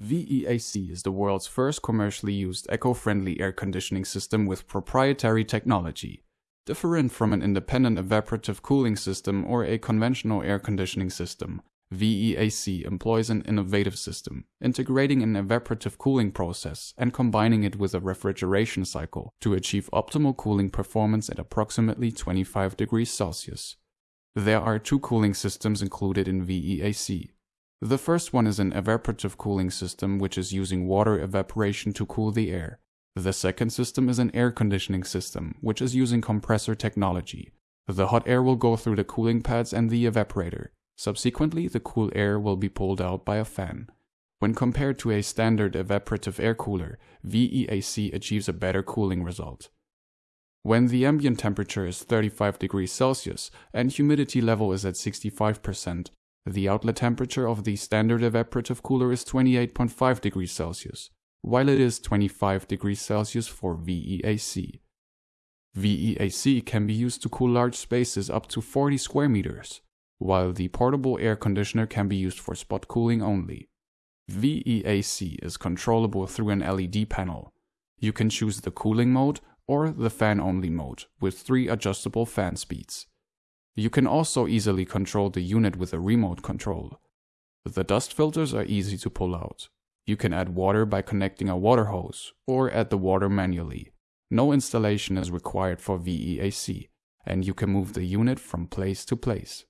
VEAC is the world's first commercially used eco-friendly air conditioning system with proprietary technology. Different from an independent evaporative cooling system or a conventional air conditioning system, VEAC employs an innovative system, integrating an evaporative cooling process and combining it with a refrigeration cycle to achieve optimal cooling performance at approximately 25 degrees Celsius. There are two cooling systems included in VEAC, the first one is an evaporative cooling system which is using water evaporation to cool the air. The second system is an air conditioning system which is using compressor technology. The hot air will go through the cooling pads and the evaporator. Subsequently, the cool air will be pulled out by a fan. When compared to a standard evaporative air cooler, VEAC achieves a better cooling result. When the ambient temperature is 35 degrees Celsius and humidity level is at 65%, the outlet temperature of the standard evaporative cooler is 28.5 degrees Celsius, while it is 25 degrees Celsius for VEAC. VEAC can be used to cool large spaces up to 40 square meters, while the portable air conditioner can be used for spot cooling only. VEAC is controllable through an LED panel. You can choose the cooling mode or the fan only mode with three adjustable fan speeds. You can also easily control the unit with a remote control. The dust filters are easy to pull out. You can add water by connecting a water hose, or add the water manually. No installation is required for VEAC, and you can move the unit from place to place.